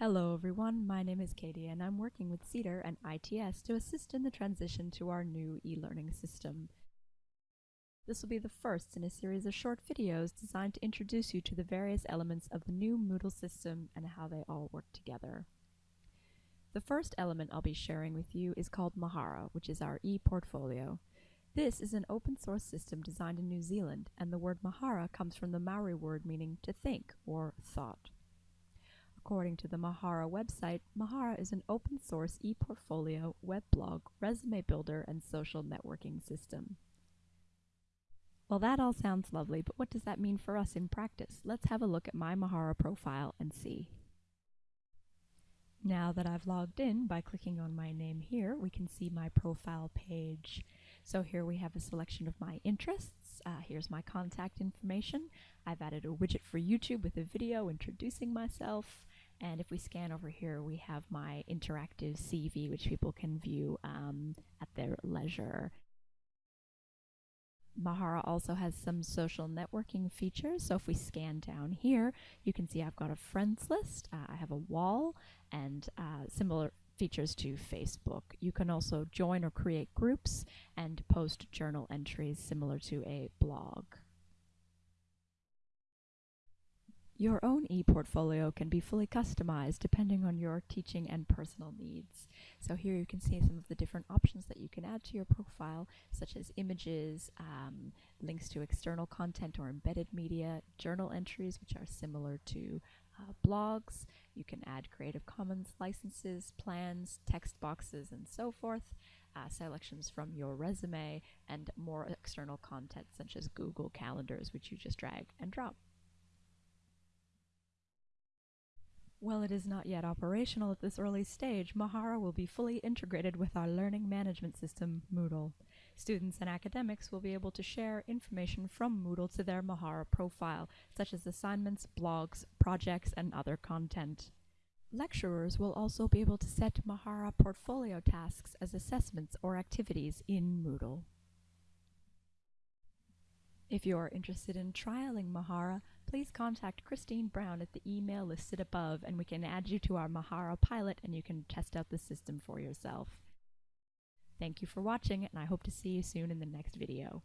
Hello everyone, my name is Katie and I'm working with CEDAR and ITS to assist in the transition to our new e-learning system. This will be the first in a series of short videos designed to introduce you to the various elements of the new Moodle system and how they all work together. The first element I'll be sharing with you is called Mahara, which is our e-portfolio. This is an open source system designed in New Zealand, and the word Mahara comes from the Maori word meaning to think or thought. According to the Mahara website, Mahara is an open source e-portfolio, weblog, resume builder, and social networking system. Well, that all sounds lovely, but what does that mean for us in practice? Let's have a look at my Mahara profile and see. Now that I've logged in by clicking on my name here, we can see my profile page. So here we have a selection of my interests. Uh, here's my contact information. I've added a widget for YouTube with a video introducing myself. And if we scan over here, we have my interactive CV, which people can view um, at their leisure. Mahara also has some social networking features. So if we scan down here, you can see I've got a friends list, uh, I have a wall, and uh, similar features to Facebook. You can also join or create groups and post journal entries similar to a blog. Your own e-portfolio can be fully customized depending on your teaching and personal needs. So here you can see some of the different options that you can add to your profile, such as images, um, links to external content or embedded media, journal entries, which are similar to uh, blogs. You can add Creative Commons licenses, plans, text boxes, and so forth. Uh, selections from your resume and more external content such as Google Calendars, which you just drag and drop. While it is not yet operational at this early stage, Mahara will be fully integrated with our learning management system, Moodle. Students and academics will be able to share information from Moodle to their Mahara profile, such as assignments, blogs, projects, and other content. Lecturers will also be able to set Mahara portfolio tasks as assessments or activities in Moodle. If you are interested in trialing Mahara, please contact Christine Brown at the email listed above and we can add you to our Mahara pilot and you can test out the system for yourself. Thank you for watching and I hope to see you soon in the next video.